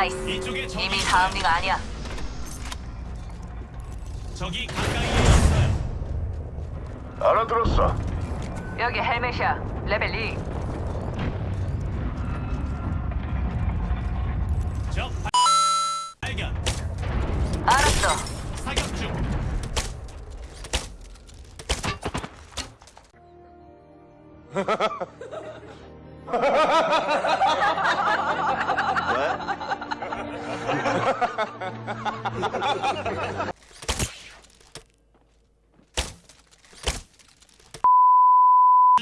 이쪽에 적이 이미. 다음 링 아니야. 적이 가까이에 있어요. 알아들었어. 여기 헬멧이야. 레벨 2. 적 발- 발견. 알았어. 사격 중.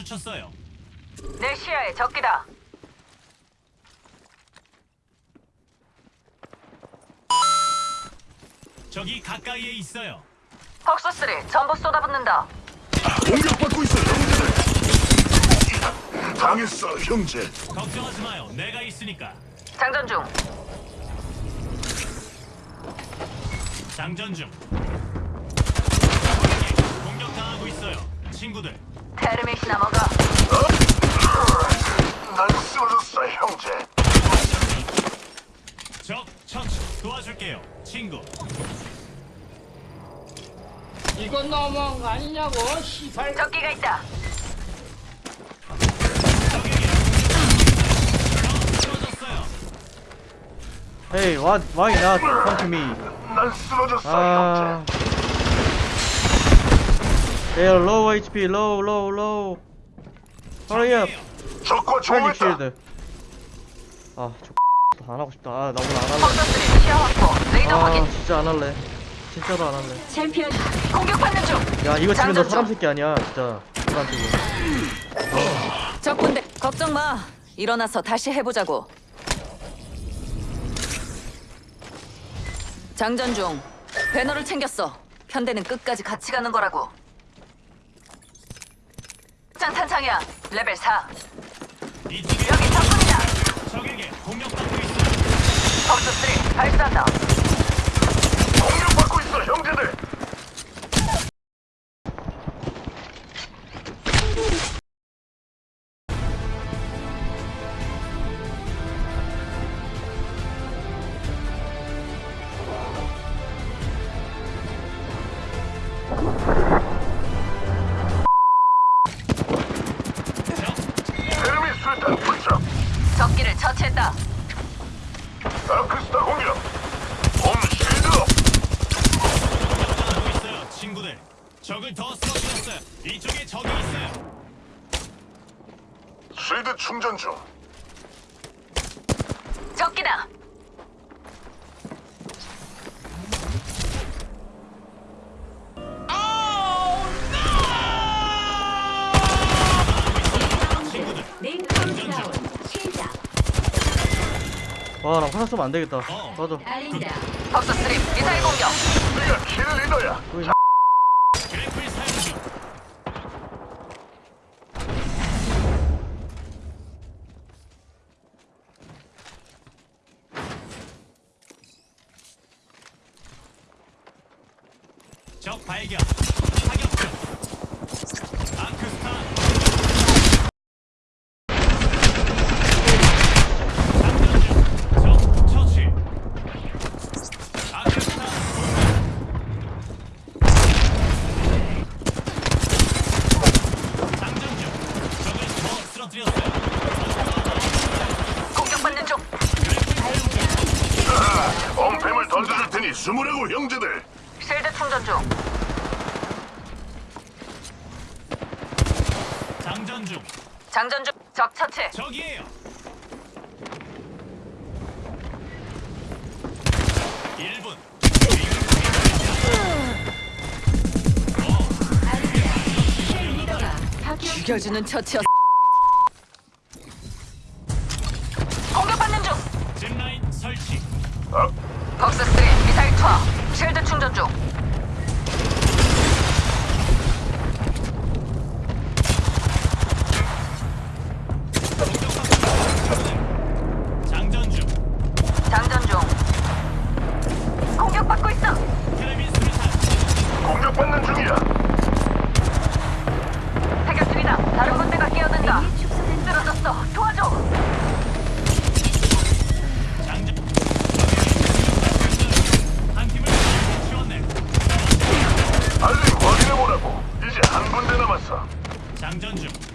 쳤어요. 내 시야에 적기다. 적이 가까이에 있어요. 헉스 3 전부 쏟아붓는다. 공격받고 있어, 형제들. 당했어, 형제. 걱정하지 마요. 내가 있으니까. 장전 중. 장전 중. 공격당하고 있어요. 친구들. 테르밋이나 먹어. 난 쓰러졌어, 형제. 적 처치 도와줄게요. 친구. 이건 너무한 거 아니냐고 시발 적기가 있다. Hey, what? Why not come to me? 난 쓰러졌어, 아. 형제. They're low HP, low, low, low. Hurry up. 적과 조했다. shield. 아, 저안 하고 싶다. 아, 나 오늘 안 할래. 헉스 3 시야 확보. 레이더 아, 확인. 진짜 안 할래. 진짜로 안 할래. 챔피언. 공격받는 중. 야, 이거 치면 너 사람 중. 새끼 아니야, 진짜. 사람 새끼. 적군대 걱정 마. 일어나서 다시 해보자고. 장전 중. 배너를 챙겼어. 편대는 끝까지 같이 가는 거라고. 장 탄창이야. 레벨 4. 이쪽에 여기 적군이다. 적에게 공격받고 있어요. 헉스 3 발사한다. 공격 받고 있어, 형제들. 수류탄 투척. 적기를 처치했다. 다크스타 공격. 홈 실드업. 공격당하고 있어요. 친구들. 적을 더 쓰러뜨렸어요. 이쪽에 적이 있어요. 실드 충전 중. 적기다. 와, 나 화장 쓰면 안 되겠다. 어. 맞아. 헉스 3 미사일 공격. 우리가 킬 리더야. 그래플 사용 중. 적 발견. 사격 중. 아크스타. 장전 중. 적 처치. 아크스타. 장전 중. 적을 더 쓰러뜨렸어요. 공격받는 중. 엄폐물 던져줄 테니 숨으라고 형제들. 실드 충전 중. 장전 중. 장전 중. 적 처치. 적이에요. 1분. 죽여주는 처치였. 공격받는 중. 짚라인 설치. 벅스 3 미사일 투하. 실드 충전 중. 장전 중.